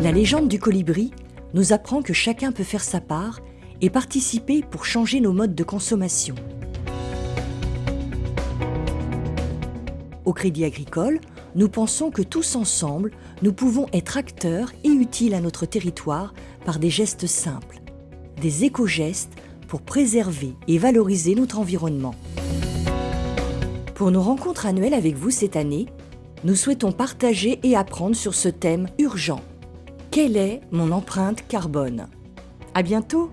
La légende du colibri nous apprend que chacun peut faire sa part et participer pour changer nos modes de consommation. Au Crédit Agricole, nous pensons que tous ensemble, nous pouvons être acteurs et utiles à notre territoire par des gestes simples, des éco-gestes pour préserver et valoriser notre environnement. Pour nos rencontres annuelles avec vous cette année, nous souhaitons partager et apprendre sur ce thème urgent. Quelle est mon empreinte carbone? À bientôt